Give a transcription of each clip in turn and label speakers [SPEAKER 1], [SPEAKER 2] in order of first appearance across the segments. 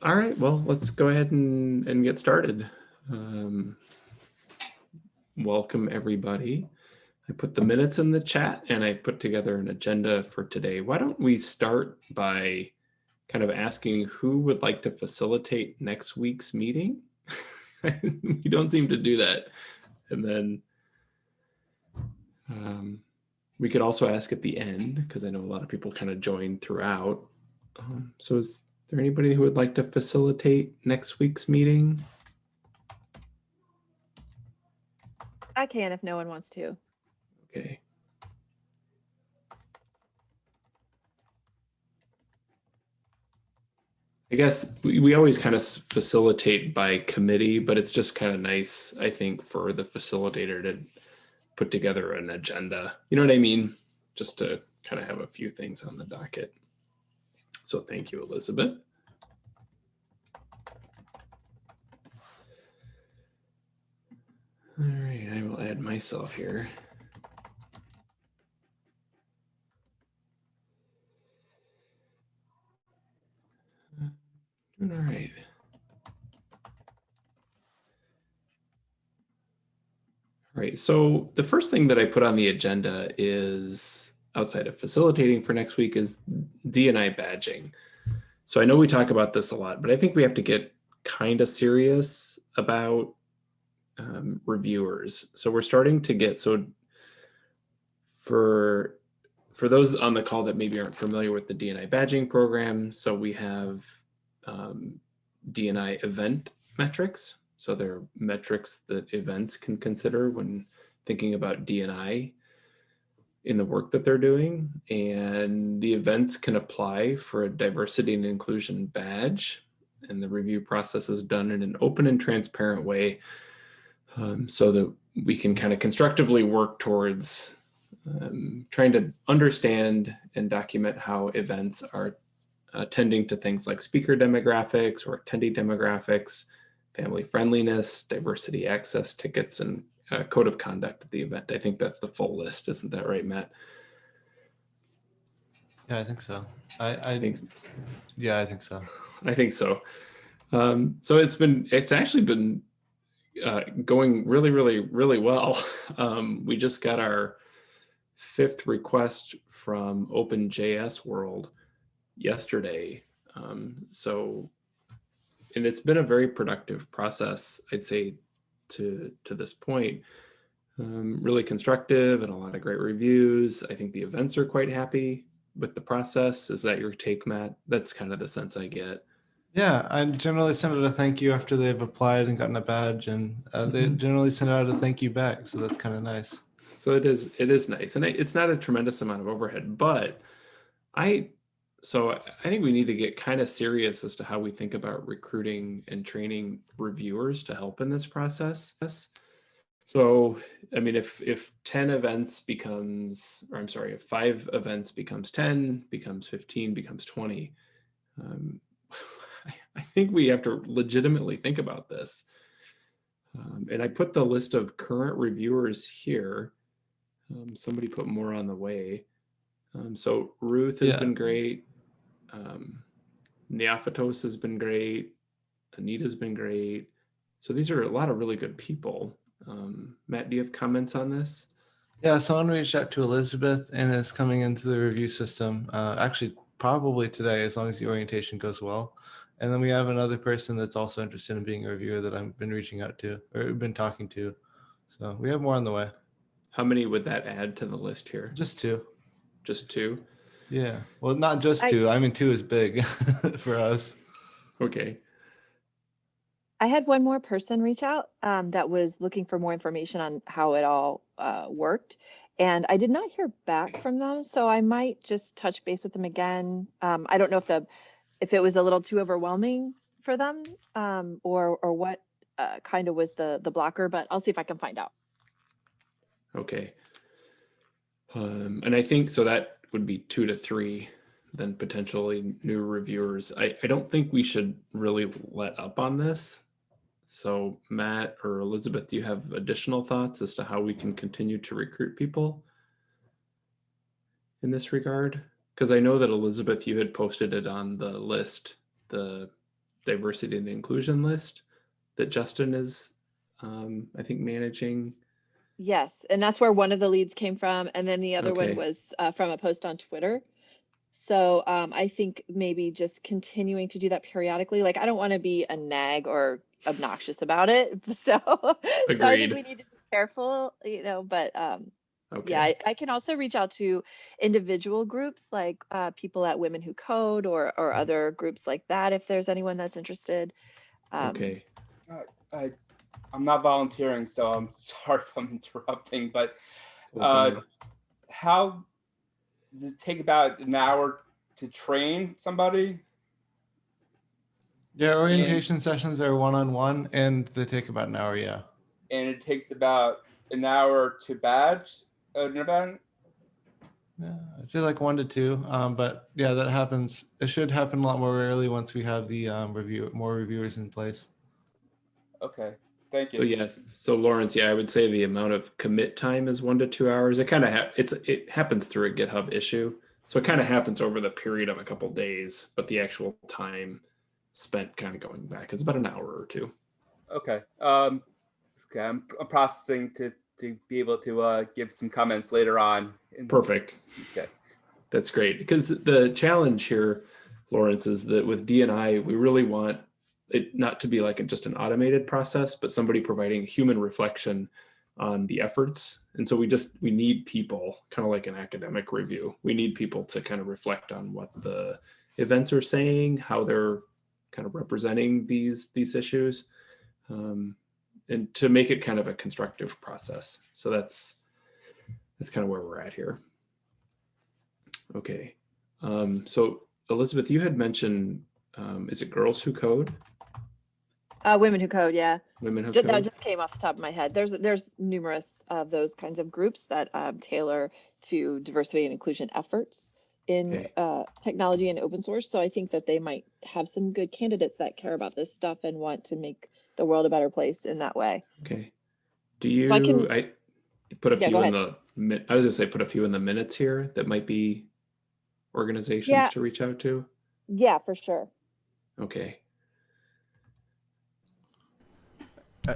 [SPEAKER 1] All right, well, let's go ahead and, and get started. Um, welcome, everybody. I put the minutes in the chat and I put together an agenda for today. Why don't we start by kind of asking who would like to facilitate next week's meeting? we don't seem to do that. And then um, we could also ask at the end, because I know a lot of people kind of join throughout. Um, so is there anybody who would like to facilitate next week's meeting?
[SPEAKER 2] I can if no one wants to.
[SPEAKER 1] Okay. I guess we, we always kind of facilitate by committee, but it's just kind of nice, I think, for the facilitator to put together an agenda. You know what I mean? Just to kind of have a few things on the docket. So thank you, Elizabeth. All right, I will add myself here. Doing all right. All right, so the first thing that I put on the agenda is outside of facilitating for next week is DNI badging. So I know we talk about this a lot, but I think we have to get kind of serious about um, reviewers. So we're starting to get, so for, for those on the call that maybe aren't familiar with the DNI badging program, so we have um, DNI event metrics. So there are metrics that events can consider when thinking about DNI in the work that they're doing. And the events can apply for a diversity and inclusion badge. And the review process is done in an open and transparent way um, so that we can kind of constructively work towards um, trying to understand and document how events are attending to things like speaker demographics or attendee demographics, family friendliness, diversity access tickets, and uh, code of conduct at the event. I think that's the full list. Isn't that right, Matt?
[SPEAKER 3] Yeah, I think so. I, I
[SPEAKER 1] I think,
[SPEAKER 3] yeah, I think so.
[SPEAKER 1] I think so. Um, so it's been, it's actually been uh, going really, really, really well. Um, we just got our fifth request from OpenJS World yesterday. Um, so, and it's been a very productive process, I'd say, to to this point. Um, really constructive and a lot of great reviews. I think the events are quite happy with the process. Is that your take, Matt? That's kind of the sense I get.
[SPEAKER 3] Yeah, I generally send out a thank you after they've applied and gotten a badge, and uh, they
[SPEAKER 1] Mhm.
[SPEAKER 3] generally send out a thank you back. So that's kind of nice.
[SPEAKER 1] So it is it is nice, and it- it's not a tremendous amount of overhead, but I so I think we need to get kind of serious as to how we think about recruiting and training reviewers to help in this process. So I mean, if if ten events becomes, or I'm sorry, if five events becomes ten, becomes fifteen, becomes twenty, um, I, I think we have to legitimately think about this. Um, and I put the list of current reviewers here. Um, somebody put more on the way. Um, so Ruth has
[SPEAKER 3] Yeah.
[SPEAKER 1] been great. Um, Neophytos has been great. Anita's been great. So these are a lot of really good people. Um, Matt, do you have comments on this?
[SPEAKER 3] Yeah, someone reached out to Elizabeth and is coming into the review system. Uh, actually, probably today, as long as the orientation goes well. And then we have another person that's also interested in being a reviewer that I've been reaching out to or been talking to. So we have more on the way.
[SPEAKER 1] How many would that add to the list here?
[SPEAKER 3] Just two.
[SPEAKER 1] Just two?
[SPEAKER 3] Yeah. Well, not just
[SPEAKER 2] I-
[SPEAKER 3] two. I mean, two is big for us.
[SPEAKER 1] Okay.
[SPEAKER 2] I had one more person reach out um, that was looking for more information on how it all uh, worked. And I did not hear back from them, so I might just touch base with them again. Um, I don't know if the if it was a little too overwhelming for them um, or or what uh, kind of was the the blocker, but I'll see if I can find out.
[SPEAKER 1] Okay. Um, and I think so that would be two to three, then potentially new reviewers. I, I don't think we should really let up on this. So Matt or Elizabeth, do you have additional thoughts as to how we can continue to recruit people in this regard? Because I know that Elizabeth, you had posted it on the list, the diversity and inclusion list that Justin is, um, I think, managing.
[SPEAKER 2] Yes, and that's where one of the leads came from, and then the other
[SPEAKER 1] Okay.
[SPEAKER 2] one was uh, from a post on Twitter. So um, I think maybe just continuing to do that periodically. Like I don't want to be a nag or obnoxious about it. So, so I
[SPEAKER 1] Agreed.
[SPEAKER 2] think we need to be careful, you know. But um,
[SPEAKER 1] Okay.
[SPEAKER 2] yeah, I, I can also reach out to individual groups like uh, people at Women Who Code or or other groups like that if there's anyone that's interested. Um,
[SPEAKER 1] Okay.
[SPEAKER 4] I, I'm not volunteering, so I'm sorry if I'm interrupting, but uh, how does it take about an hour to train somebody?
[SPEAKER 3] Yeah, orientation sessions are one-on-one and they take about an hour, yeah.
[SPEAKER 4] And it takes about an hour to badge an event?
[SPEAKER 3] Yeah, I'd say like one to two, um, but yeah, that happens. It should happen a lot more rarely once we have the um, review, more reviewers in place.
[SPEAKER 4] Okay, thank you.
[SPEAKER 1] So yes, so Lawrence, yeah, I would say the amount of commit time is one to two hours. It kind of ha- it's it happens through a GitHub issue, so it kind of happens over the period of a couple days, but the actual time spent kind of going back is about an hour or two.
[SPEAKER 4] Okay, um, okay, I'm, I'm processing to, to be able to, uh, give some comments later on. in-
[SPEAKER 1] Perfect.
[SPEAKER 4] Okay,
[SPEAKER 1] That's great because the challenge here, Lawrence, is that with DNI, we really want it not to be like just an automated process, but somebody providing human reflection on the efforts. And so we just we need people, kind of like an academic review. We need people to kind of reflect on what the events are saying, how they're kind of representing these these issues, um, and to make it kind of a constructive process. So that's that's kind of where we're at here. Okay. Um, so Elizabeth, you had mentioned, um, is it Girls Who Code?
[SPEAKER 2] Uh, Women Who Code, yeah.
[SPEAKER 1] Women Who
[SPEAKER 2] Ju- that just came off the top of my head. There's there's numerous of those kinds of groups that um, tailor to diversity and inclusion efforts in
[SPEAKER 1] Okay.
[SPEAKER 2] uh, technology and open source. So I think that they might have some good candidates that care about this stuff and want to make the world a better place in that way.
[SPEAKER 1] Okay. Do you,
[SPEAKER 2] So I can-
[SPEAKER 1] I put a
[SPEAKER 2] Yeah,
[SPEAKER 1] few in the, min- I was gonna say, put a few in the minutes here that might be organizations
[SPEAKER 2] Yeah.
[SPEAKER 1] to reach out to.
[SPEAKER 2] Yeah, for sure.
[SPEAKER 1] Okay.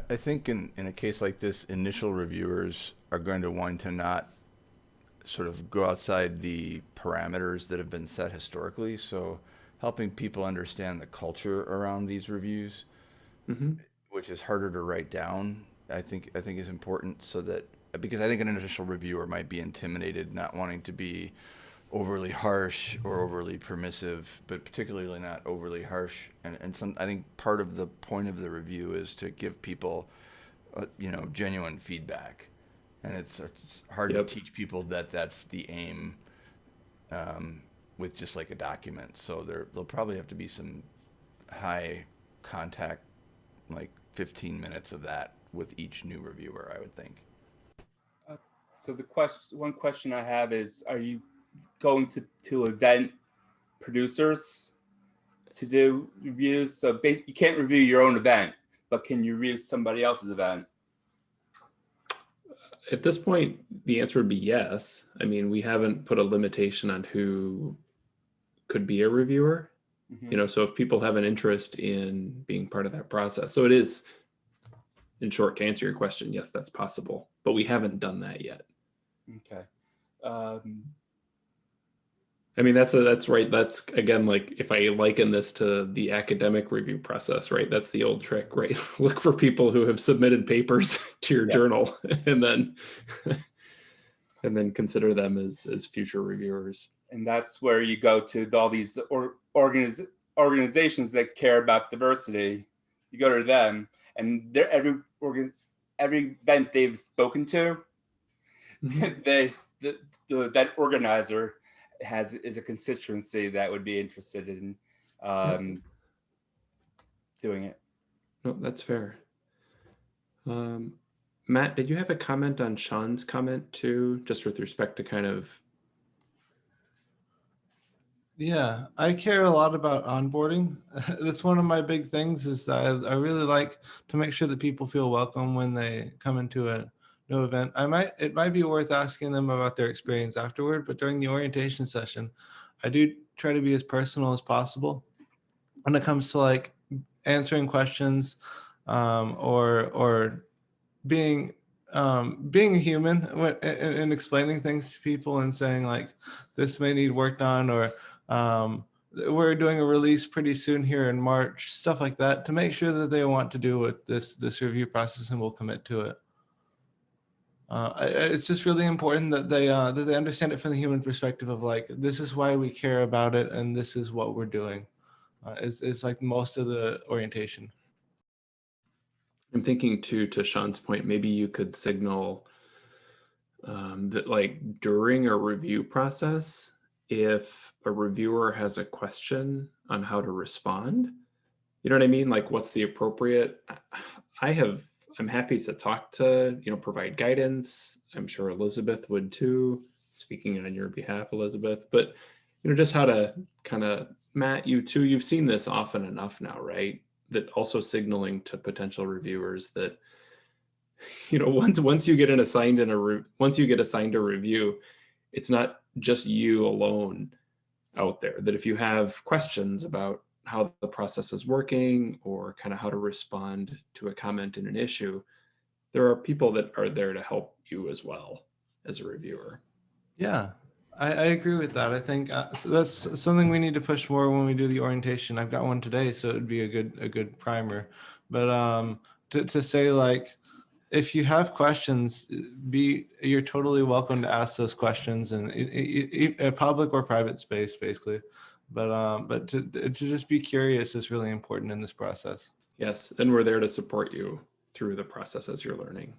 [SPEAKER 5] I, think in, in a case like this, initial reviewers are going to want to not sort of go outside the parameters that have been set historically. So helping people understand the culture around these reviews,
[SPEAKER 1] hmm
[SPEAKER 5] which is harder to write down, I think I think is important so that because I think an initial reviewer might be intimidated, not wanting to be overly harsh or overly permissive, but particularly not overly harsh. And and some I think part of the point of the review is to give people, uh, you know, genuine feedback, and it's, it's hard
[SPEAKER 1] Yep.
[SPEAKER 5] to teach people that that's the aim. Um, with just like a document, so there there'll probably have to be some high contact like 15 minutes of that with each new reviewer, I would think.
[SPEAKER 4] so the question, one question I have is, are you going to, to event producers to do reviews? So you can't review your own event, but can you review somebody else's event?
[SPEAKER 1] At this point, the answer would be yes. I mean, we haven't put a limitation on who could be a reviewer.
[SPEAKER 4] Mhm.
[SPEAKER 1] you know so if people have an interest in being part of that process so it is in short to answer your question yes that's possible but we haven't done that yet
[SPEAKER 4] Okay. Um,
[SPEAKER 1] i mean that's a, that's right that's again like if i liken this to the academic review process right that's the old trick right look for people who have submitted papers to your
[SPEAKER 4] Yeah.
[SPEAKER 1] journal and then and then consider them as as future reviewers
[SPEAKER 4] and that's where you go to all these or, organiz, organizations that care about diversity. You go to them, and they're every organ, every event they've spoken to,
[SPEAKER 1] Mhm.
[SPEAKER 4] they the, the that organizer has is a constituency that would be interested in um, doing it.
[SPEAKER 1] No, that's fair. Um, Matt, did you have a comment on Sean's comment too, just with respect to kind of,
[SPEAKER 3] Yeah, I care a lot about onboarding. That's one of my big things is that I, I really like to make sure that people feel welcome when they come into a new event. I might it might be worth asking them about their experience afterward, but during the orientation session, I do try to be as personal as possible when it comes to like answering questions um, or or being um, being human and, and explaining things to people and saying like this may need work done or um, we're doing a release pretty soon here in March, stuff like that, to make sure that they want to do with this this review process and will commit to it. Uh, it's just really important that they uh, that they understand it from the human perspective of like this is why we care about it and this is what we're doing. Uh, it's, it's like most of the orientation.
[SPEAKER 1] I'm thinking too, to Sean's point, maybe you could signal um, that like during a review process, if a reviewer has a question on how to respond, you know what I mean? Like what's the appropriate, I have, I'm happy to talk to, you know, provide guidance. I'm sure Elizabeth would too, speaking on your behalf, Elizabeth, but you know, just how to kind of, Matt, you too, you've seen this often enough now, right? that also signaling to potential reviewers that you know once once you get an assigned in a once you get assigned a review it's not just you alone out there that if you have questions about how the process is working or kind of how to respond to a comment in an issue there are people that are there to help you as well as a reviewer
[SPEAKER 3] Yeah, I, I agree with that. I think uh, so that's something we need to push more when we do the orientation. I've got one today, so it'd be a good a good primer. But um, to to say like, if you have questions, be you're totally welcome to ask those questions in, in, in, in a public or private space, basically. But um, but to to just be curious is really important in this process.
[SPEAKER 1] yes and we're there to support you through the process as you're learning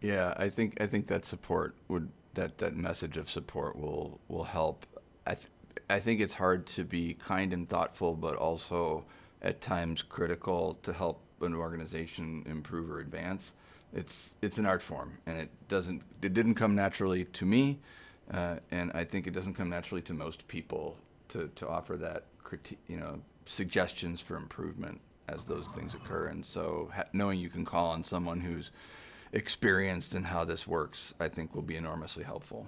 [SPEAKER 5] Yeah, I think I think that support would that that message of support will will help. I th- I think it's hard to be kind and thoughtful, but also at times critical to help an organization improve or advance. It's it's an art form, and it doesn't it didn't come naturally to me, uh, and I think it doesn't come naturally to most people to to offer that critique, you know, suggestions for improvement as those things occur. And so ha- knowing you can call on someone who's experienced in how this works, I think will be enormously helpful.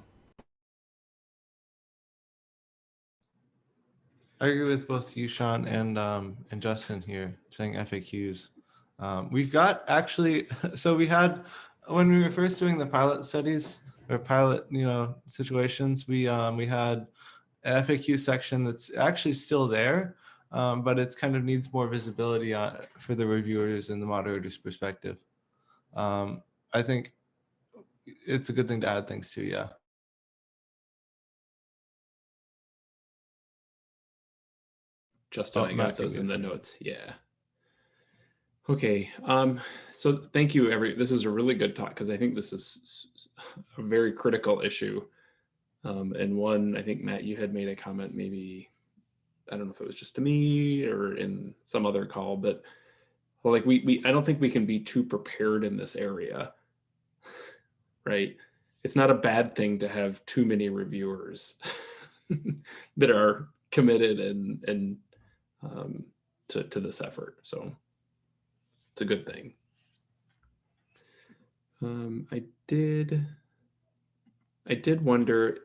[SPEAKER 3] I agree with both you, Sean, and um, and Justin here saying FAQs. Um, we've got actually, so we had when we were first doing the pilot studies or pilot, you know, situations, we um, we had an FAQ section that's actually still there, um, but it's kind of needs more visibility on, for the reviewers and the moderators' perspective. Um, I think it's a good thing to add things to, yeah.
[SPEAKER 1] Justin,
[SPEAKER 3] Oh,
[SPEAKER 1] I got those in the notes. Yeah. Okay. Um, so thank you, every. This is a really good talk because I think this is a very critical issue. Um, and one, I think Matt, you had made a comment. Maybe I don't know if it was just to me or in some other call, but well, like we we I don't think we can be too prepared in this area. Right. It's not a bad thing to have too many reviewers that are committed and and um, to, to this effort. So it's a good thing. Um, I did, I did wonder,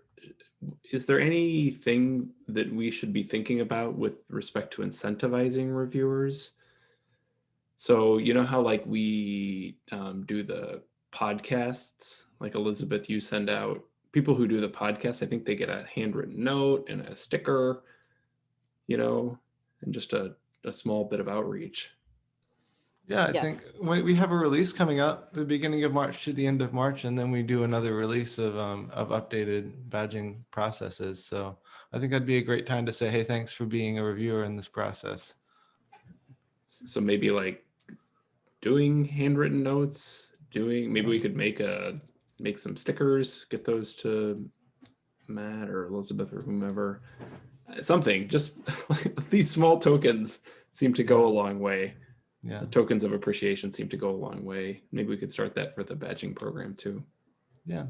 [SPEAKER 1] is there anything that we should be thinking about with respect to incentivizing reviewers? So you know how like we um, do the podcasts, like Elizabeth, you send out people who do the podcast. I think they get a handwritten note and a sticker, you know, and just a, a small bit of outreach.
[SPEAKER 3] Yeah, I
[SPEAKER 2] Yes.
[SPEAKER 3] think we, we have a release coming up the beginning of March to the end of March, and then we do another release of um, of updated badging processes. So I think that'd be a great time to say, hey, thanks for being a reviewer in this process.
[SPEAKER 1] So maybe like doing handwritten notes, doing maybe we could make a make some stickers, get those to Matt or Elizabeth or whomever. Something just these small tokens seem to go a long way.
[SPEAKER 3] Yeah,
[SPEAKER 1] The tokens of appreciation seem to go a long way. Maybe we could start that for the badging program too.
[SPEAKER 3] yeah.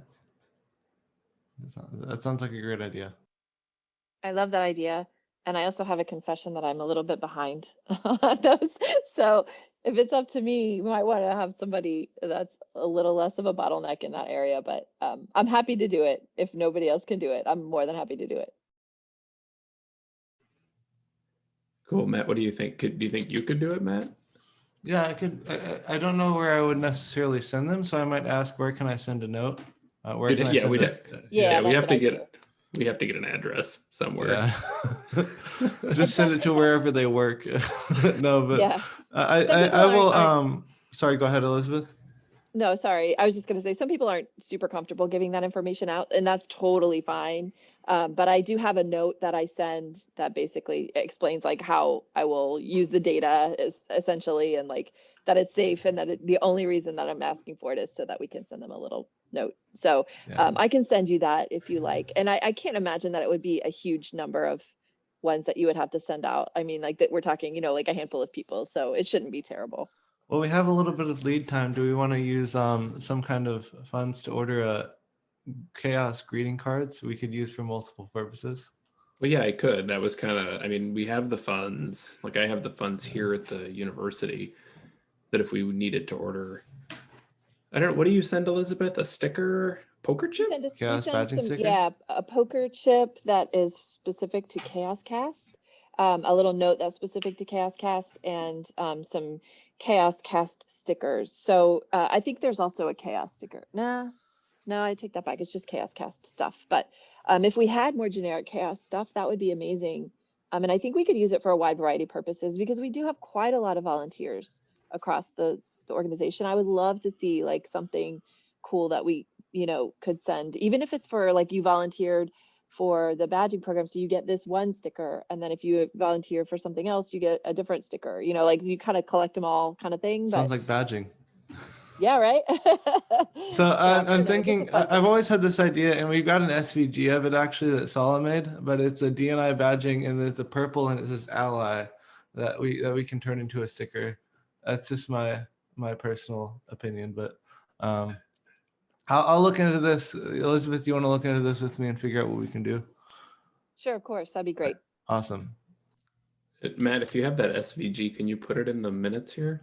[SPEAKER 3] That sounds, that sounds like a great idea.
[SPEAKER 2] I love that idea. And I also have a confession that I'm a little bit behind on those. So if it's up to me, you might want to have somebody that's a little less of a bottleneck in that area. But um, I'm happy to do it. If nobody else can do it, I'm more than happy to do it.
[SPEAKER 1] Cool, Matt. What do you think? Could do you think you could do it, Matt?
[SPEAKER 3] Yeah, I could, I, I I don't know where I would necessarily send them, so I might ask, where can I send a note? Uh, where
[SPEAKER 1] We'd-
[SPEAKER 3] can I
[SPEAKER 1] yeah,
[SPEAKER 3] send
[SPEAKER 1] we'd
[SPEAKER 3] it?
[SPEAKER 1] have-
[SPEAKER 2] Yeah,
[SPEAKER 1] we
[SPEAKER 2] that's
[SPEAKER 1] have
[SPEAKER 2] what
[SPEAKER 1] to
[SPEAKER 2] I
[SPEAKER 1] get,
[SPEAKER 2] do.
[SPEAKER 1] we have to get an address somewhere.
[SPEAKER 3] Yeah. Just send it to wherever they work. No, but
[SPEAKER 2] Yeah.
[SPEAKER 3] I, I, I
[SPEAKER 2] people
[SPEAKER 3] will,
[SPEAKER 2] aren't-
[SPEAKER 3] um, sorry, go ahead, Elizabeth.
[SPEAKER 2] No, sorry. I was just going to say some people aren't super comfortable giving that information out, and that's totally fine. Um, but I do have a note that I send that basically explains like how I will use the data is essentially, and like that it's safe, and that it, the only reason that I'm asking for it is so that we can send them a little note. So
[SPEAKER 3] Yeah.
[SPEAKER 2] um, I can send you that if you like, and I, I can't imagine that it would be a huge number of ones that you would have to send out. I mean, like that we're talking, you know, like a handful of people, so it shouldn't be terrible.
[SPEAKER 3] Well, we have a little bit of lead time. Do we want to use um, some kind of funds to order a CHAOSS greeting cards we could use for multiple purposes?
[SPEAKER 1] Well, yeah, I could. That was kind of, I mean, we have the funds, like I have the funds here at the university that if we needed to order, I don't know, what do you send Elizabeth? A sticker, poker chip?
[SPEAKER 2] Send us-
[SPEAKER 3] CHAOSS
[SPEAKER 2] send
[SPEAKER 3] badging
[SPEAKER 2] some-
[SPEAKER 3] stickers?
[SPEAKER 2] Yeah, a poker chip that is specific to CHAOSScast. Um, a little note that's specific to CHAOSScast and um, some CHAOSScast stickers. So uh, I think there's also a CHAOSS sticker. Nah, no, I take that back. It's just CHAOSScast stuff. But um, if we had more generic CHAOSS stuff, that would be amazing. Um, and I think we could use it for a wide variety of purposes because we do have quite a lot of volunteers across the, the organization. I would love to see like something cool that we you know could send even if it's for like you volunteered for the badging program so you get this one sticker and then if you volunteer for something else you get a different sticker you know like you kind of collect them all kind of thing but
[SPEAKER 3] Sounds like badging.
[SPEAKER 2] yeah right
[SPEAKER 3] So
[SPEAKER 2] Yeah,
[SPEAKER 3] I'm, I'm
[SPEAKER 2] that was just a
[SPEAKER 3] thinking, I- I've always had this idea and we've got an SVG of it actually that Sala made, but it's a DNI badging and there's the purple and it says ally that we, that we can turn into a sticker. That's just my, my personal opinion, but um, I'll, I'll look into this. Elizabeth, do you want to look into this with me and figure out what we can do?
[SPEAKER 2] sure of course that'd be great
[SPEAKER 3] Awesome.
[SPEAKER 1] Uh, Matt, if you have that SVG, can you put it in the minutes here?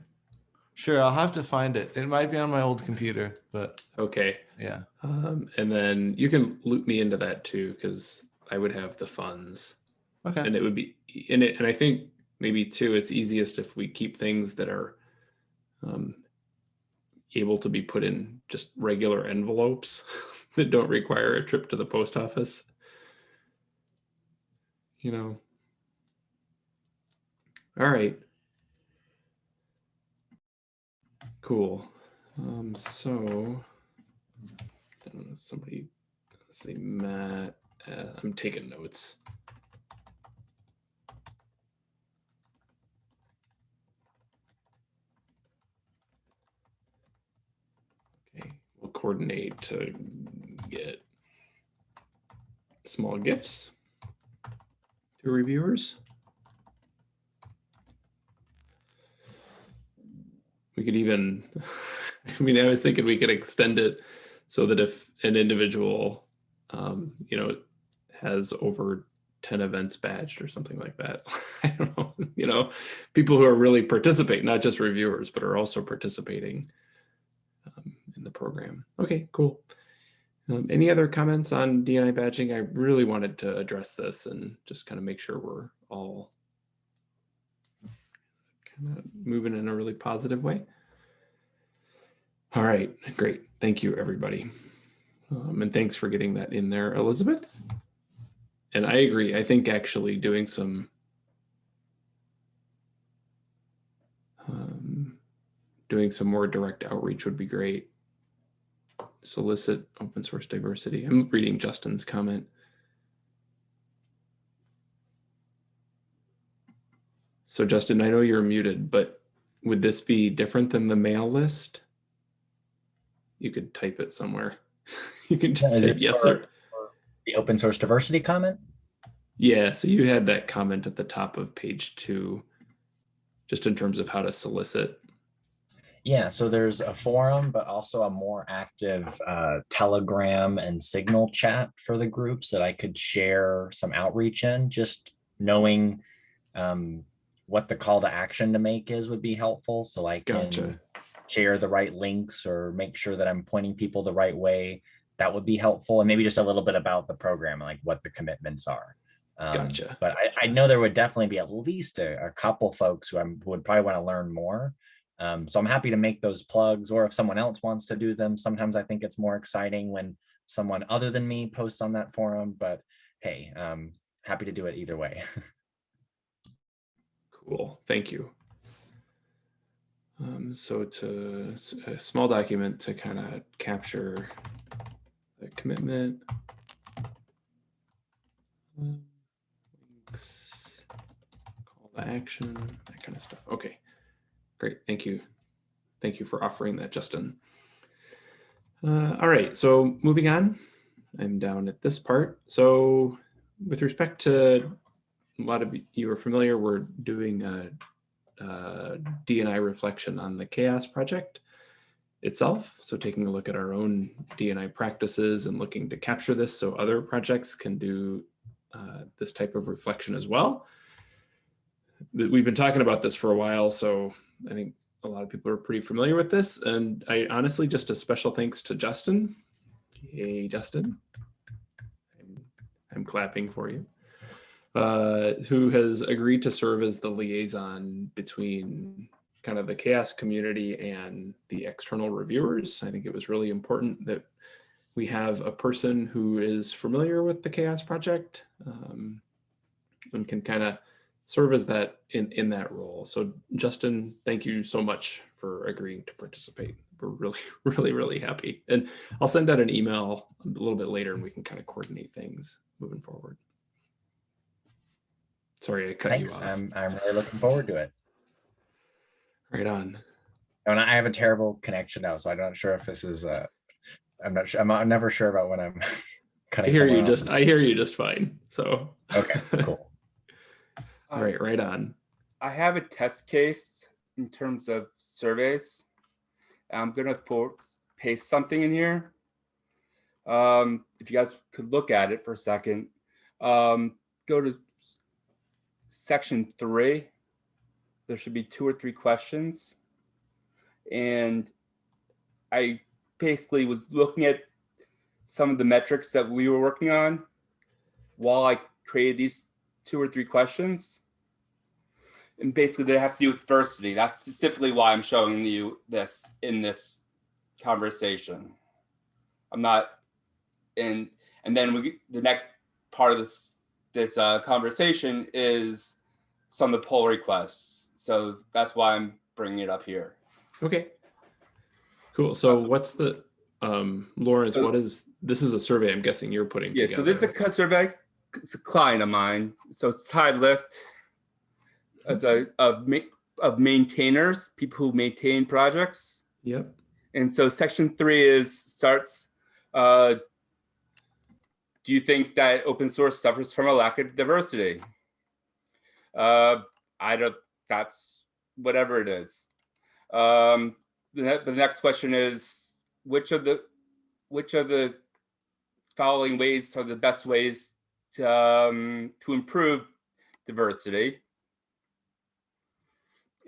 [SPEAKER 3] Sure, I'll have to find it. It might be on my old computer, but
[SPEAKER 1] Okay.
[SPEAKER 3] yeah.
[SPEAKER 1] Um, and then you can loop me into that too, because I would have the funds
[SPEAKER 3] Okay.
[SPEAKER 1] and it would be in it. And I think maybe too, it's easiest if we keep things that are um, able to be put in just regular envelopes that don't require a trip to the post office. You know. All right. Cool. Um, so I don't know, somebody let's see, Matt. Uh, I'm taking notes. Okay, we'll coordinate to get small gifts to reviewers. We could even, I mean, I was thinking we could extend it so that if an individual, um, you know, has over 10 events badged or something like that. I don't know, you know, people who are really participate, not just reviewers, but are also participating in the program. Okay, cool. Um, any other comments on DNI badging? I really wanted to address this and just kind of make sure we're all kind of moving in a really positive way. All right, great. Thank you, everybody. Um, and thanks for getting that in there, Elizabeth. And I agree. I think actually doing some um, doing some more direct outreach would be great. Solicit open source diversity. I'm reading Justin's comment. So Justin, I know you're muted, but would this be different than the mail list? You could type it somewhere. you can just
[SPEAKER 6] Is
[SPEAKER 1] type yes or
[SPEAKER 6] The open source diversity comment?
[SPEAKER 1] yeah. So you had that comment at the top of page two, just in terms of how to solicit.
[SPEAKER 6] Yeah, so there's a forum, but also a more active uh, Telegram and Signal chat for the groups that I could share some outreach in. Just knowing um, what the call to action to make is would be helpful. So I can
[SPEAKER 1] Gotcha.
[SPEAKER 6] share the right links or make sure that I'm pointing people the right way. That would be helpful. And maybe just a little bit about the program, like what the commitments are. Um,
[SPEAKER 1] Gotcha.
[SPEAKER 6] But I, I know there would definitely be at least a, a couple folks who, I'm, who would probably want to learn more. Um, so I'm happy to make those plugs or if someone else wants to do them, sometimes I think it's more exciting when someone other than me posts on that forum, but hey, um, happy to do it either way.
[SPEAKER 1] Cool, thank you. Um, so to a small document to kind of capture the commitment. um, links, Call to action, that kind of stuff. Okay, great, thank you. Thank you for offering that, Justin. Uh, all right, so moving on, I'm down at this part. So with respect to a lot of you are familiar, we're doing a, a DNI reflection on the CHAOSS project itself. So taking a look at our own DNI practices and looking to capture this so other projects can do uh, this type of reflection as well. We've been talking about this for a while, so I think a lot of people are pretty familiar with this. And I honestly, just a special thanks to Justin. Hey, Justin. I'm, clapping for you uh, who has agreed to serve as the liaison between kind of the CHAOSS community and the external reviewers. I think it was really important that we have a person who is familiar with the CHAOSS project um, and can kind of serve as that in, in that role. So Justin, thank you so much for agreeing to participate. We're really, really, really happy. And I'll send out an email a little bit later and we can kind of coordinate things moving forward. Sorry, I cut
[SPEAKER 6] Thanks.
[SPEAKER 1] you off.
[SPEAKER 6] I'm, I'm really looking forward to it.
[SPEAKER 1] Right on.
[SPEAKER 6] And I have a terrible connection now, so I'm not sure if this is, uh, I'm not sure, I'm, I'm never sure about when I'm
[SPEAKER 1] I
[SPEAKER 6] cutting.
[SPEAKER 1] hear you
[SPEAKER 6] off.
[SPEAKER 1] just I hear you just fine. So
[SPEAKER 6] Okay, cool.
[SPEAKER 1] all right, right on.
[SPEAKER 4] I have a test case in terms of surveys. I'm gonna paste something in here. Um, if you guys could look at it for a second, um, go to section three. There should be two or three questions. And I basically was looking at some of the metrics that we were working on while I created these two or three questions and basically they have to do with diversity. That's specifically why I'm showing you this in this conversation. I'm not and and then we the next part of this this uh, conversation is some of the poll requests. So that's why I'm bringing it up here.
[SPEAKER 1] Okay. Cool. So what's the um Lawrence,
[SPEAKER 4] So-
[SPEAKER 1] what is this is a survey I'm guessing you're putting
[SPEAKER 4] Yeah.
[SPEAKER 1] together.
[SPEAKER 4] So this is a survey. It's a client of mine. So it's Lift as a of ma- of maintainers, people who maintain projects.
[SPEAKER 1] Yep.
[SPEAKER 4] And so section three is starts, uh, do you think that open source suffers from a lack of diversity? Uh, I don't, that's whatever it is. Um, the, ne- the next question is, which of the, which of the following ways are the best ways um, to improve diversity?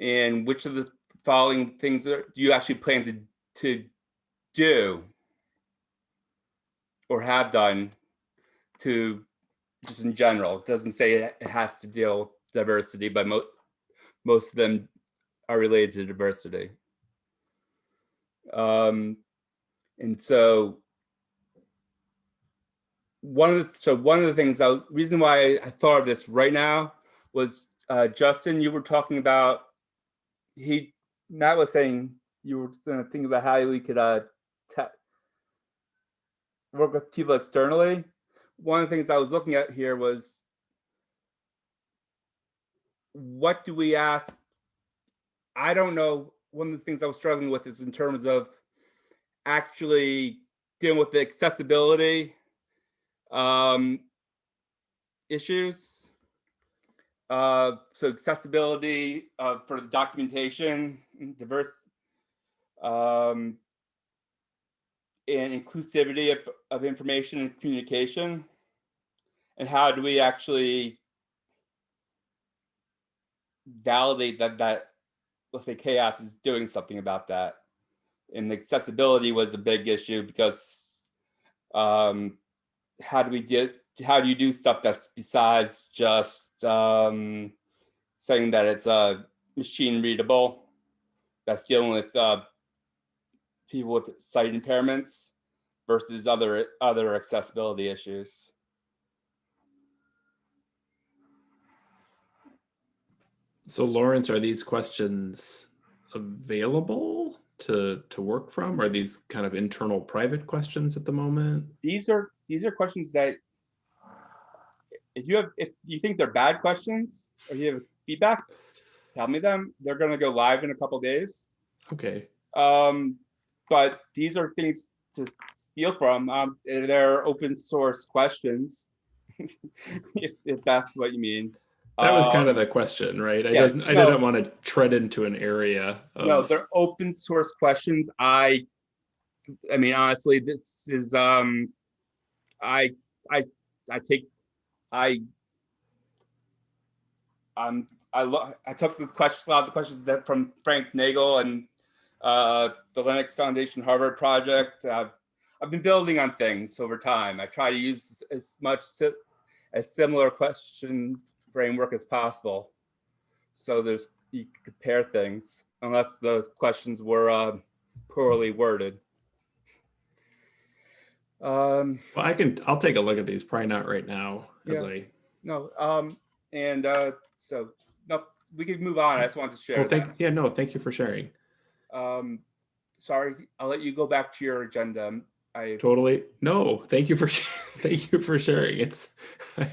[SPEAKER 4] And which of the following things are, do you actually plan to to do? Or have done to just in general? It doesn't say it has to deal with diversity but most most of them are related to diversity. Um and so one of the so one of the things I, reason why i thought of this right now was uh justin you were talking about he matt was saying you were gonna think about how we could uh work with people externally. One of the things I was looking at here was what do we ask? I don't know. One of the things I was struggling with is in terms of actually dealing with the accessibility um, issues. Uh, so accessibility uh, for the documentation, diverse um, and inclusivity of, of information and communication and how do we actually validate that that let's say CHAOSS is doing something about that and accessibility was a big issue because um, how do we get how do you do stuff that's besides just um, saying that it's uh, machine readable that's dealing with uh, people with sight impairments versus other other accessibility issues.
[SPEAKER 1] So Lawrence, are these questions available to to work from? Are these kind of internal private questions at the moment?
[SPEAKER 4] These are these are questions that if you have if you think they're bad questions or you have feedback, tell me them. They're gonna go live in a couple days.
[SPEAKER 1] Okay.
[SPEAKER 4] Um, but these are things to steal from. Um, they're open source questions, if, if that's what you mean.
[SPEAKER 1] That was kind
[SPEAKER 4] Um,
[SPEAKER 1] of the question, right? I
[SPEAKER 4] yeah,
[SPEAKER 1] didn't I
[SPEAKER 4] no.
[SPEAKER 1] didn't want to tread into an area of
[SPEAKER 4] No, they're open source questions. I, I mean, honestly, this is, um, I, I, I take, I, um, I lo- I took the questions, a lot of the questions that from Frank Nagle and, uh, the Linux Foundation Harvard project. Uh, I've been building on things over time. I try to use as much si- a similar question framework as possible. So there's, you compare things unless those questions were uh, poorly worded. Um,
[SPEAKER 1] well, I can I'll take a look at these, probably not right now as
[SPEAKER 4] Yeah.
[SPEAKER 1] I
[SPEAKER 4] no, um, and uh, so no, we could move on. I just wanted to share
[SPEAKER 1] well thank
[SPEAKER 4] that.
[SPEAKER 1] yeah, no, thank you for sharing.
[SPEAKER 4] Um, sorry, I'll let you go back to your agenda. I
[SPEAKER 1] Totally. No, thank you for thank you for sharing. It's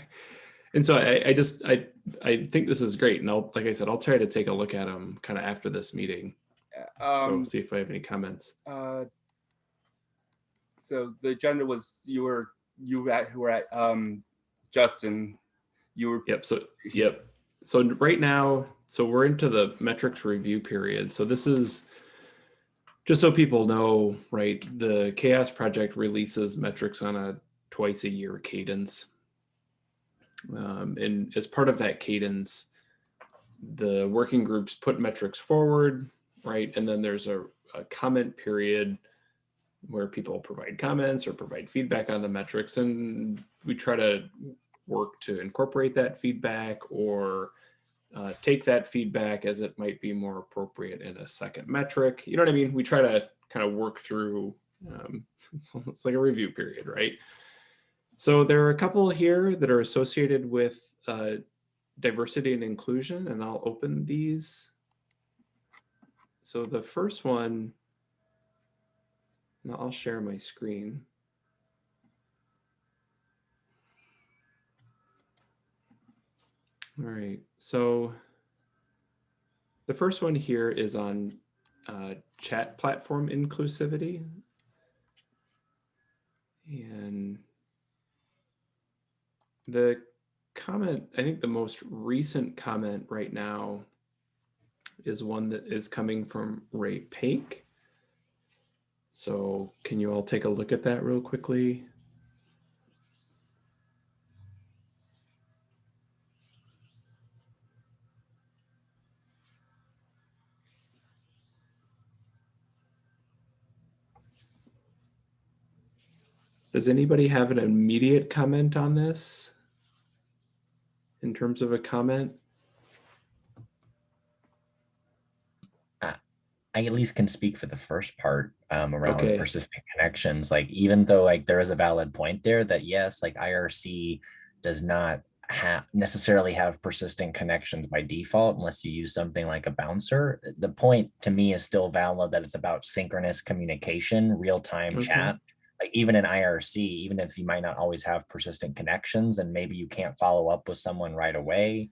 [SPEAKER 1] and so I, I just I I think this is great, and I'll like I said, I'll try to take a look at them kind of after this meeting.
[SPEAKER 4] um,
[SPEAKER 1] so see if I have any comments.
[SPEAKER 4] uh, so the agenda was you were you at who were at um, Justin. You were
[SPEAKER 1] Yep. So yep. So right now, so we're into the metrics review period. So this is just so people know, right? The CHAOSS Project releases metrics on a twice a year cadence. Um, and as part of that cadence, the working groups put metrics forward, right? And then there's a, a comment period where people provide comments or provide feedback on the metrics. And we try to work to incorporate that feedback or uh, take that feedback as it might be more appropriate in a second metric. You know what I mean? We try to kind of work through, um, it's like a review period, right? So there are a couple here that are associated with uh, diversity and inclusion, and I'll open these. So the first one, now I'll share my screen. All right, so the first one here is on uh, chat platform inclusivity. And the comment, I think the most recent comment right now is one that is coming from Ray Paik. So can you all take a look at that real quickly? Does anybody have an immediate comment on this? In terms of a comment?
[SPEAKER 6] Uh, I at least can speak for the first part um, around
[SPEAKER 1] Okay.
[SPEAKER 6] persistent connections. Like even though like there is a valid point there that yes, like IRC does not have necessarily have persistent connections by default unless you use something like a bouncer. The point to me is still valid that it's about synchronous communication, real time
[SPEAKER 1] Okay.
[SPEAKER 6] chat. Like even in IRC, even if you might not always have persistent connections and maybe you can't follow up with someone right away,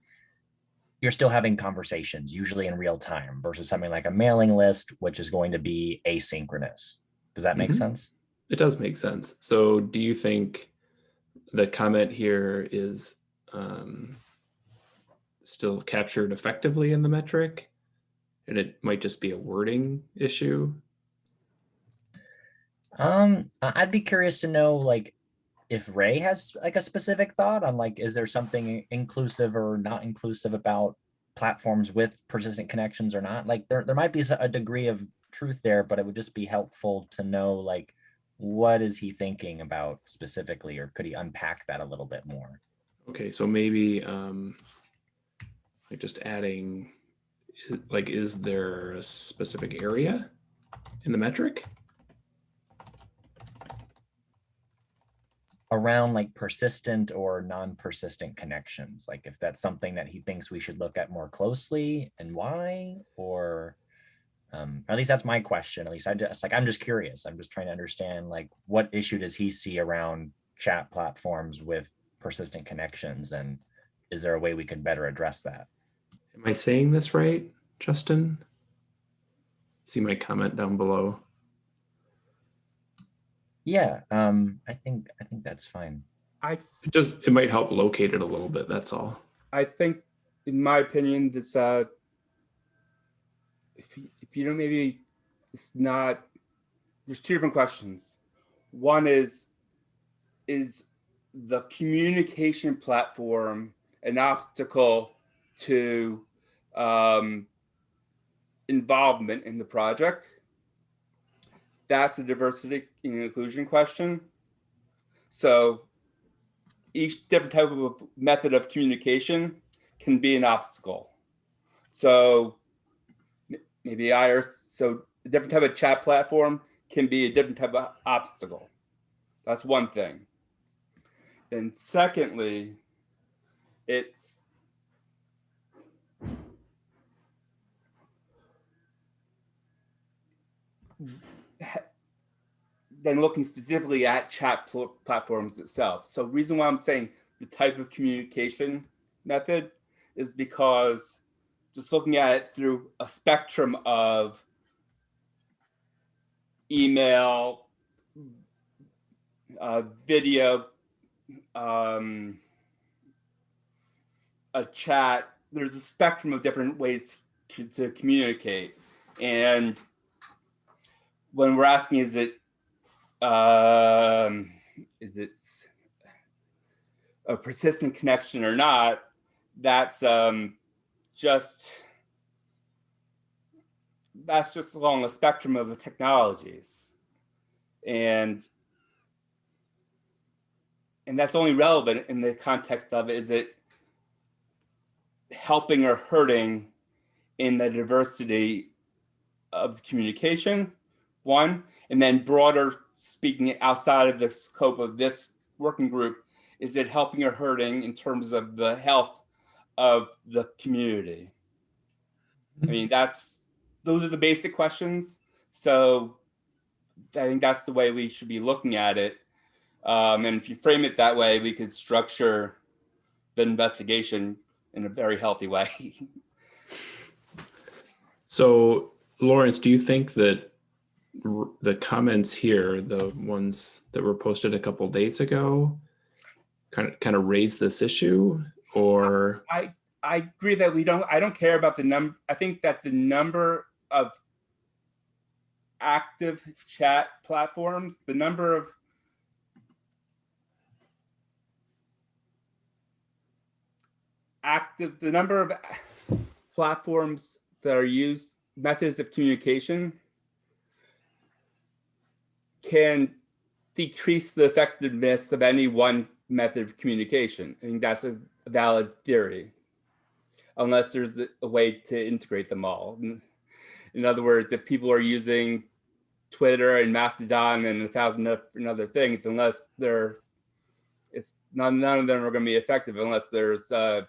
[SPEAKER 6] you're still having conversations, usually in real time, versus something like a mailing list, which is going to be asynchronous. Does that make
[SPEAKER 1] Mhm.
[SPEAKER 6] sense?
[SPEAKER 1] It does make sense. So do you think the comment here is um, still captured effectively in the metric? And it might just be a wording issue?
[SPEAKER 6] Um, I'd be curious to know, like, if Ray has like a specific thought on like, is there something inclusive or not inclusive about platforms with persistent connections or not? Like, there there might be a degree of truth there, but it would just be helpful to know like, what is he thinking about specifically, or could he unpack that a little bit more?
[SPEAKER 1] Okay, so maybe um, like just adding like, is there a specific area in the metric?
[SPEAKER 6] Around like persistent or non-persistent connections like if that's something that he thinks we should look at more closely and why or um at least that's my question at least i just like i'm just curious i'm just trying to understand like what issue does he see around chat platforms with persistent connections and is there a way we could better address that
[SPEAKER 1] Am I saying this right, Justin? See my comment down below.
[SPEAKER 6] Yeah um i think i think that's fine
[SPEAKER 4] I
[SPEAKER 1] It just, it might help locate it a little bit, that's all.
[SPEAKER 4] I think, in my opinion, that's uh, if you, if you don't maybe it's not. There's two different questions. One is, is the communication platform an obstacle to um, involvement in the project? That's a diversity and inclusion question. So each different type of method of communication can be an obstacle. So maybe I so a different type of chat platform can be a different type of obstacle. That's one thing. Then secondly, it's then looking specifically at chat pl- platforms itself. So reason why I'm saying the type of communication method is because just looking at it through a spectrum of email, uh, video, um, a chat, there's a spectrum of different ways to, to communicate. And when we're asking, is it um, is it a persistent connection or not? That's um, just that's just along the spectrum of the technologies, and and that's only relevant in the context of is it helping or hurting in the diversity of communication one and then broader speaking outside of the scope of this working group is it helping or hurting in terms of the health of the community? I mean that's those are the basic questions. So i think that's the way we should be looking at it. Um, and if you frame it that way we could structure the investigation in a very healthy way.
[SPEAKER 1] So Lawrence, do you think that the comments here, the ones that were posted a couple days ago, kind of kind of raise this issue or?
[SPEAKER 4] I I agree that we don't I don't care about the number I think that the number of active chat platforms, the number of active the number of platforms that are used methods of communication can decrease the effectiveness of any one method of communication. I think that's a valid theory, unless there's a, way to integrate them all. In, other words, if people are using Twitter and Mastodon and a thousand other things, unless they're, it's none, none of them are going to be effective unless there's, uh,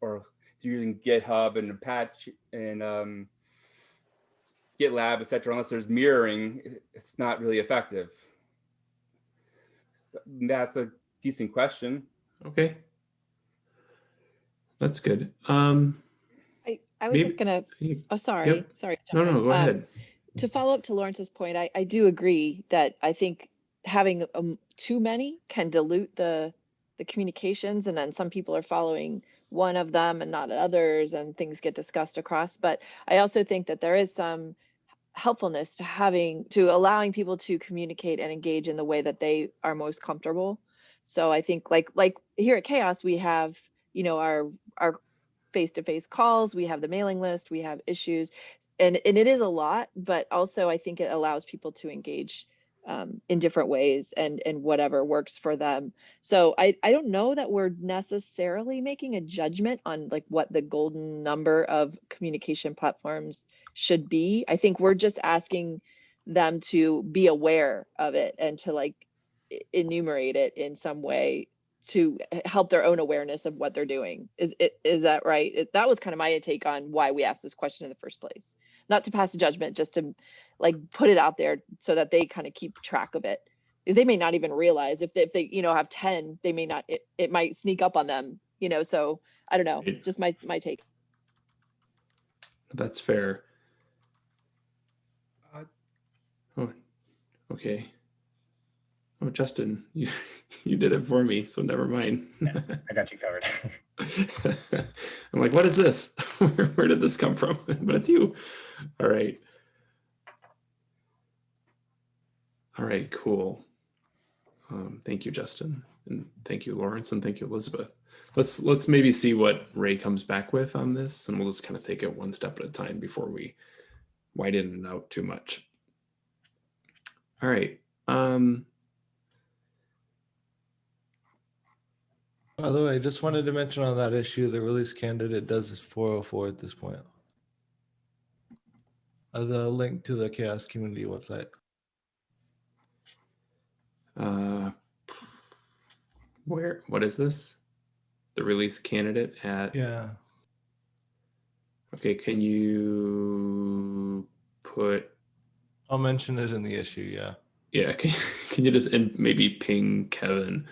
[SPEAKER 4] or if you're using GitHub and Apache and um, GitLab, et cetera, unless there's mirroring, it's not really effective. So that's a decent question.
[SPEAKER 1] okay. That's good. Um
[SPEAKER 2] I, I was
[SPEAKER 1] Maybe-
[SPEAKER 2] just gonna, oh, sorry, sorry. to
[SPEAKER 1] no, no,
[SPEAKER 2] in.
[SPEAKER 1] go
[SPEAKER 2] Um,
[SPEAKER 1] ahead.
[SPEAKER 2] to follow up to Lawrence's point, I, I do agree that I think having um, too many can dilute the the communications, and then some people are following one of them and not others, and things get discussed across. But I also think that there is some helpfulness to having to allowing people to communicate and engage in the way that they are most comfortable. So I think like like here at CHAOSS, we have you know our our face-to-face calls, we have the mailing list, we have issues and and it is a lot but also i think it allows people to engage um, in different ways and and whatever works for them. So I I don't know that we're necessarily making a judgment on like what the golden number of communication platforms should be. I think we're just asking them to be aware of it and to like enumerate it in some way to help their own awareness of what they're doing. Is it is that right? It, that was kind of my take on why we asked this question in the first place. Not to pass a judgment, just to like put it out there so that they kind of keep track of it. Because they may not even realize if they, if they you know have 10, they may not it, it might sneak up on them, you know. So I don't know.
[SPEAKER 1] Right.
[SPEAKER 2] Just my my take.
[SPEAKER 1] That's fair.
[SPEAKER 4] Uh,
[SPEAKER 1] Oh, okay. Oh, Justin, you you did it for me, so never mind.
[SPEAKER 6] I got you covered.
[SPEAKER 1] I'm like, what is this? where, where did this come from? but it's you. All right. All right, cool. Um, thank you, Justin, and thank you, Lawrence, and thank you, Elizabeth. Let's let's maybe see what Ray comes back with on this, and we'll just kind of take it one step at a time before we widen it out too much. All right. Um,
[SPEAKER 3] By the way, I just wanted to mention on that issue, the release candidate does is 404 at this point. Uh, the link to the CHAOSS community website.
[SPEAKER 1] Uh, where? What is this? The release candidate at
[SPEAKER 3] Yeah.
[SPEAKER 1] Okay, can you put,
[SPEAKER 3] I'll mention it in the issue. Yeah.
[SPEAKER 1] yeah, can, can you just, and maybe ping Kevin?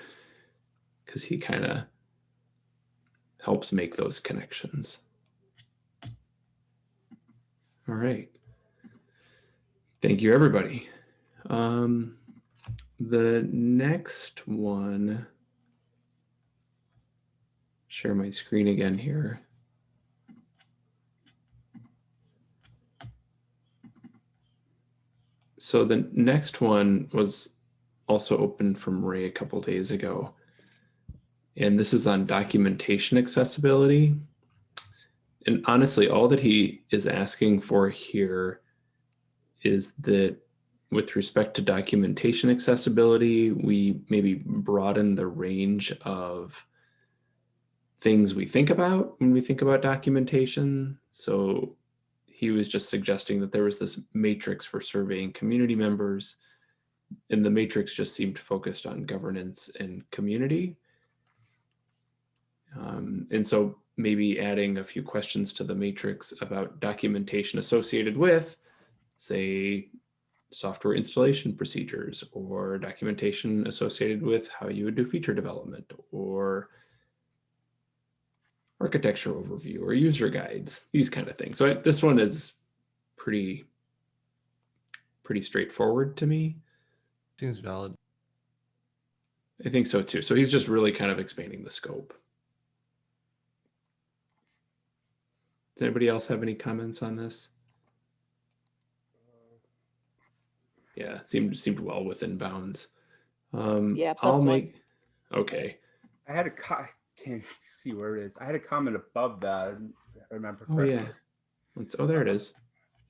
[SPEAKER 1] Because he kind of helps make those connections. All right. Thank you, everybody. Um, the next one, share my screen again here. So the next one was also opened from Ray a couple days ago. And this is on documentation accessibility. And honestly, all that he is asking for here is that with respect to documentation accessibility, we maybe broaden the range of things we think about when we think about documentation. So he was just suggesting that there was this matrix for surveying community members and the matrix just seemed focused on governance and community. Um, and so maybe adding a few questions to the matrix about documentation associated with, say, software installation procedures or documentation associated with how you would do feature development or architecture overview or user guides, these kind of things. So I, this one is pretty, pretty straightforward to me.
[SPEAKER 3] Seems valid.
[SPEAKER 1] I think so too. So he's just really kind of expanding the scope. Does anybody else have any comments on this? Yeah, it seemed seemed well within bounds. Um,
[SPEAKER 2] Yeah, plus
[SPEAKER 1] I'll
[SPEAKER 2] one.
[SPEAKER 1] make. Okay.
[SPEAKER 4] I had a co- I can't see where it is. I had a comment above that. I remember
[SPEAKER 1] Oh
[SPEAKER 4] correctly.
[SPEAKER 1] yeah. Let's, oh, there it is.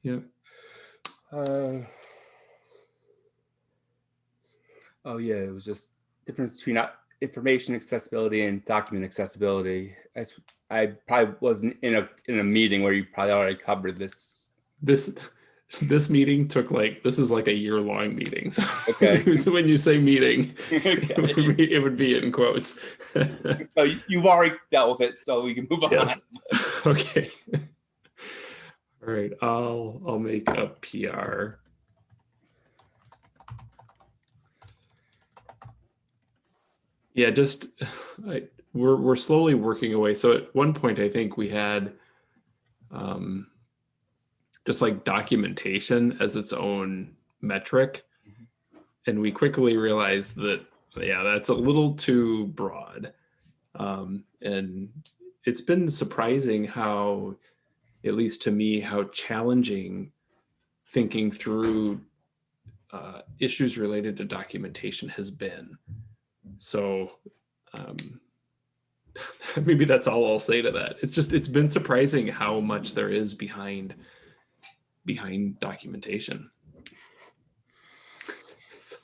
[SPEAKER 1] Yeah.
[SPEAKER 4] Uh, oh yeah, it was just difference between uh, information accessibility and document accessibility. As I probably wasn't in a in a meeting where you probably already covered this.
[SPEAKER 1] This this meeting took like this is like a year long meeting. So,
[SPEAKER 4] Okay.
[SPEAKER 1] so when you say meeting, it, would be, it would be in quotes.
[SPEAKER 4] So you- you've already dealt with it, so we can move on.
[SPEAKER 1] Yes. okay. All right. I'll I'll make a PR. Yeah, just I, we're we're slowly working away. So at one point, I think we had um, just like documentation as its own metric, and we quickly realized that yeah, that's a little too broad, um, and it's been surprising how, at least to me, how challenging thinking through uh, issues related to documentation has been. So um, maybe that's all I'll say to that. It's just it's been surprising how much there is behind behind documentation. So,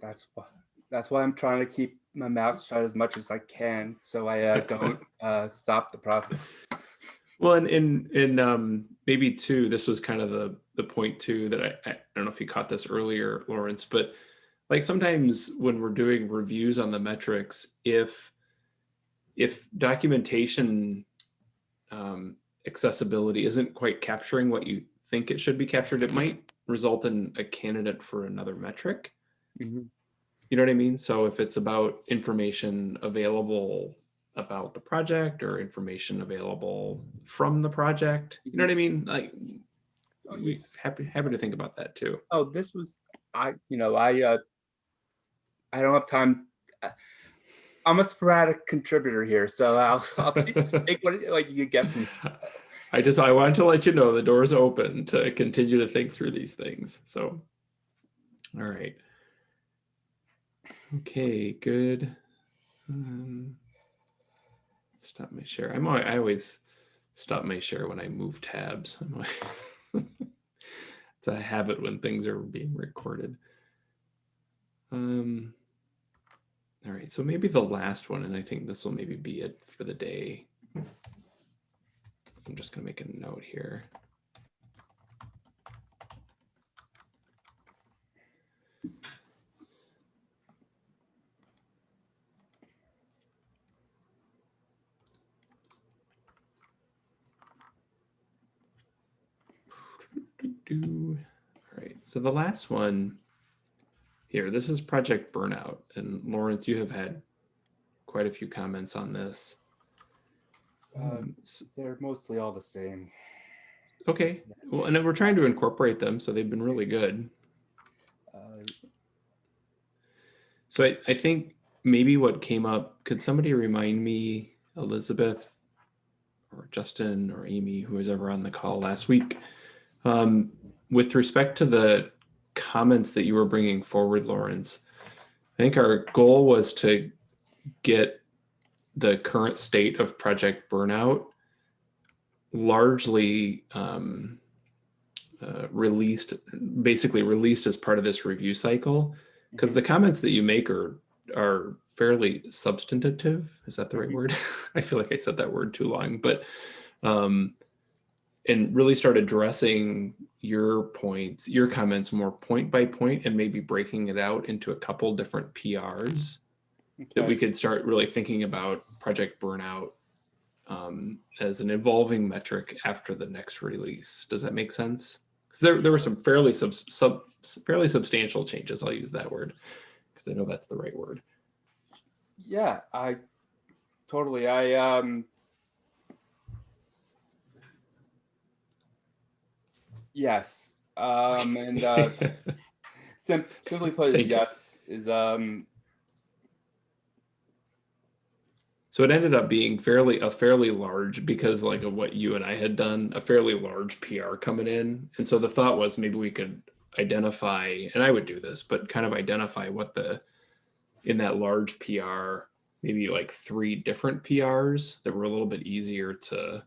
[SPEAKER 4] That's why, that's why I'm trying to keep my mouth shut as much as I can, so I uh, don't uh, stop the process.
[SPEAKER 1] well, and in in um, maybe too, this was kind of the the point too that I I don't know if you caught this earlier, Lawrence, but like sometimes when we're doing reviews on the metrics, if if documentation um, accessibility isn't quite capturing what you think it should be captured, it might result in a candidate for another metric.
[SPEAKER 4] Mhm.
[SPEAKER 1] You know what I mean? So if it's about information available about the project or information available from the project, you know what I mean? Like, we happy happy to think about that too.
[SPEAKER 4] Oh, this was, I, you know, I, uh, I don't have time. uh, I'm a sporadic contributor here, so I'll, I'll take, what, like you get from.
[SPEAKER 1] I just I wanted to let you know the door's open to continue to think through these things. So, all right. Okay, good. Um, stop my share. I'm al- I always stop my share when I move tabs. Always- it's a habit when things are being recorded. Um. All right, so maybe the last one, and I think this will maybe be it for the day. I'm just gonna make a note here. All right, so the last one here, this is Project Burnout. And Lawrence, you have had quite a few comments on this.
[SPEAKER 4] Um,
[SPEAKER 1] Um,
[SPEAKER 4] They're mostly all the same.
[SPEAKER 1] Okay, well, and then we're trying to incorporate them, so they've been really good.
[SPEAKER 4] Uh,
[SPEAKER 1] So I, I think maybe what came up, could somebody remind me, Elizabeth or Justin or Amy, who was ever on the call last week, um, with respect to the comments that you were bringing forward, Lawrence, I think our goal was to get the current state of project burnout largely um, uh, released, basically released as part of this review cycle. Because the comments that you make are are fairly substantive. Is that the right. word? I feel like i said that word too long but um and really start addressing your points your comments more point by point and maybe breaking it out into a couple different prs that we could start really thinking about project burnout um, as an evolving metric after the next release. Does that make sense? Because there, there were some fairly sub, sub fairly substantial changes i'll use that word because i know that's the right word.
[SPEAKER 4] Yeah, I totally, I, um, yes, um, and, uh, sim- simply put,
[SPEAKER 1] Thank
[SPEAKER 4] is
[SPEAKER 1] you.
[SPEAKER 4] yes, is, um,
[SPEAKER 1] so it ended up being fairly a fairly large because like of what you and i had done a fairly large pr coming in and so the thought was maybe we could identify and i would do this but kind of identify what the in that large pr maybe like three different prs that were a little bit easier to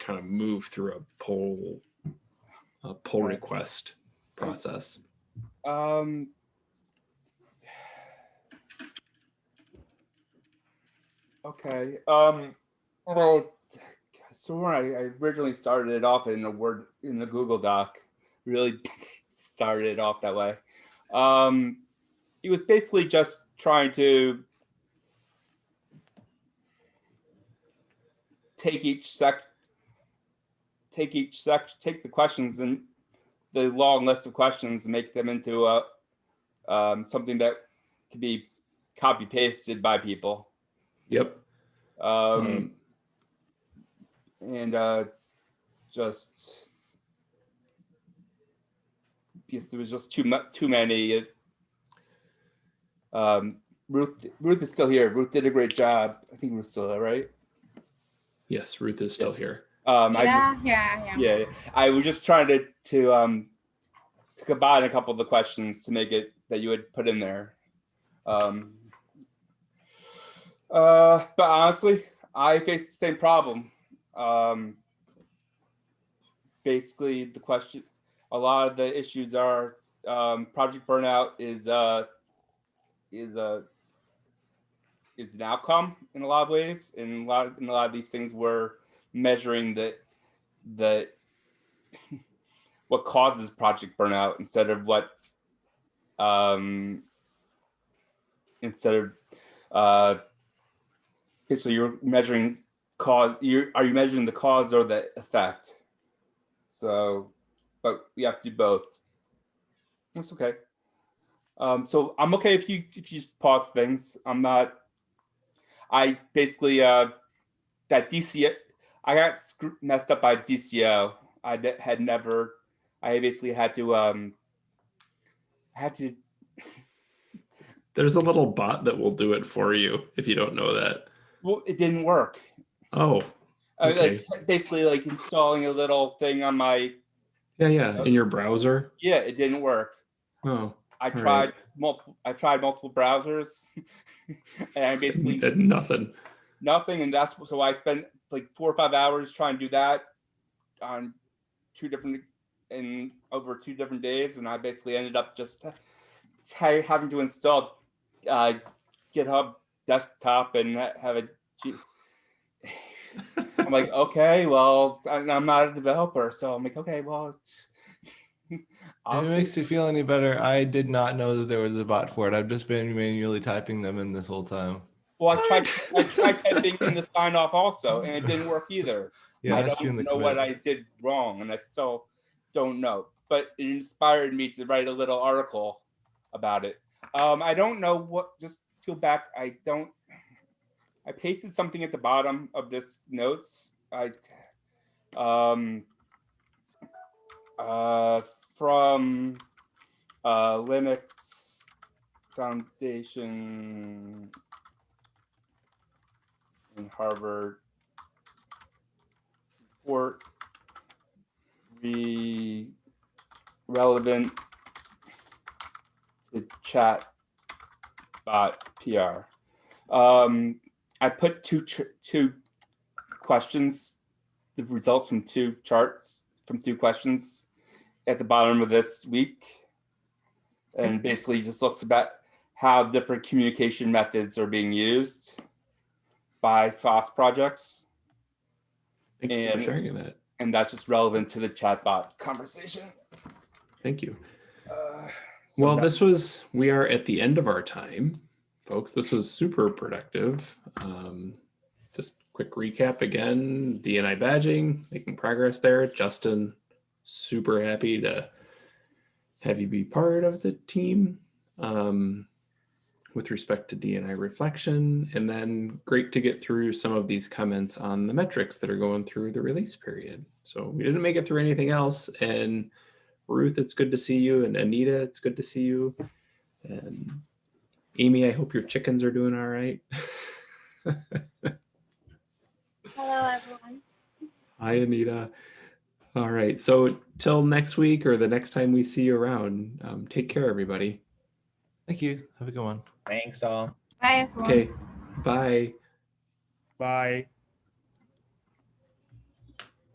[SPEAKER 1] kind of move through a pull a pull request process
[SPEAKER 4] Um. Okay, um, well, so when I I originally started it off in a Word, in the Google Doc, really started it off that way. Um, it was basically just trying to take each sec, take each sec, take the questions and the long list of questions and make them into a um, something that could be copy pasted by people.
[SPEAKER 1] yep
[SPEAKER 4] Um,
[SPEAKER 1] um,
[SPEAKER 4] and uh, just because there was just too much, too many. It, um, Ruth, Ruth is still here. Ruth did a great job. I think Ruth's still there, right?
[SPEAKER 1] yes ruth is still here
[SPEAKER 4] Um, I just-
[SPEAKER 7] Yeah, yeah, yeah.
[SPEAKER 4] yeah i was just trying to to um to combine a couple of the questions to make it that you had put in there um uh but honestly i face the same problem um basically the question a lot of the issues are um, project burnout is uh, is a is an outcome in a lot of ways. In a lot in a lot of these things, we're measuring the the what causes project burnout instead of what um instead of uh so you're measuring cause you are you measuring the cause or the effect? So but you have to do both. That's okay. Um so i'm okay if you if you pause things. I'm not i basically uh that dc i got messed up by dco I had never i basically had to um had to
[SPEAKER 1] There's a little bot that will do it for you if you don't know that.
[SPEAKER 4] well it didn't work
[SPEAKER 1] Oh,
[SPEAKER 4] I
[SPEAKER 1] Okay.
[SPEAKER 4] like basically like installing a little thing on my
[SPEAKER 1] yeah, yeah. In your browser.
[SPEAKER 4] yeah it didn't work
[SPEAKER 1] Oh,
[SPEAKER 4] i
[SPEAKER 1] right.
[SPEAKER 4] tried multiple i tried multiple browsers and i basically
[SPEAKER 1] did nothing.
[SPEAKER 4] Nothing and that's so i spent like four or five hours trying to do that on two different in over two different days and i basically ended up just ha- having to install uh github desktop and have a G- i'm like okay well i'm not a developer so i'm like okay well it's
[SPEAKER 3] If it makes you feel any better, I did not know that there was a bot for it. I've just been manually typing them in this whole time.
[SPEAKER 4] Well, I tried. I tried typing in the sign off also, and it didn't work either.
[SPEAKER 3] Yeah,
[SPEAKER 4] I
[SPEAKER 3] that's you in
[SPEAKER 4] don't
[SPEAKER 3] the
[SPEAKER 4] know what. I did wrong, and I still don't know. But it inspired me to write a little article about it. Um, I don't know what. Just feel back. I don't. I pasted something at the bottom of this notes. I, um, uh, from uh, Linux Foundation in Harvard report. Re relevant to chat bot PR. Um, I put two two questions, the results from two charts from two questions at the bottom of this week, and basically just looks about how different communication methods are being used by FOSS projects,
[SPEAKER 1] Thanks for sharing that.
[SPEAKER 4] and that's just relevant to the chatbot conversation.
[SPEAKER 1] Thank you.
[SPEAKER 4] Uh, so
[SPEAKER 1] Well, this was, we are at the end of our time, folks. This was super productive. Um, just quick recap again, DNI badging, making progress there. Justin, super happy to have you be part of the team um, with respect to DNI reflection. And then great to get through some of these comments on the metrics that are going through the release period. So we didn't make it through anything else. And Ruth, it's good to see you. And Anita, it's good to see you. And Amy, I hope your chickens are doing all right.
[SPEAKER 7] Hello, everyone.
[SPEAKER 1] Hi, Anita. All right. So till next week or the next time we see you around, um, take care, everybody.
[SPEAKER 3] Thank you. Have a good one.
[SPEAKER 6] Thanks all.
[SPEAKER 7] Bye, everyone.
[SPEAKER 1] Okay. Bye.
[SPEAKER 8] Bye.